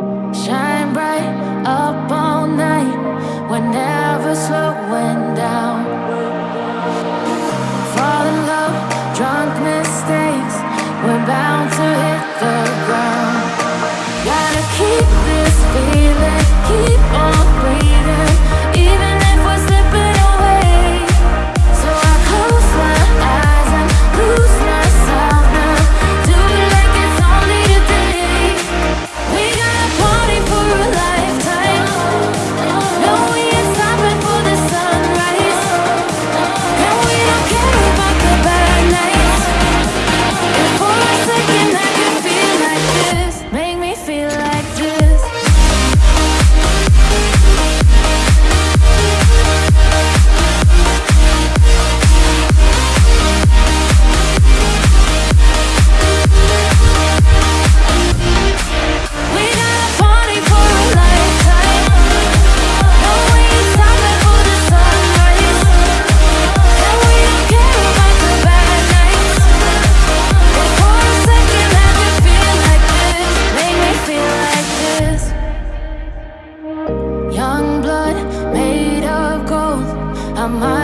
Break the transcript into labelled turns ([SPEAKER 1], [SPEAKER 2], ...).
[SPEAKER 1] Shine bright up all night We're never slowing down. Fall in love, drunk mistakes We're bound to hit the ground. Gotta keep my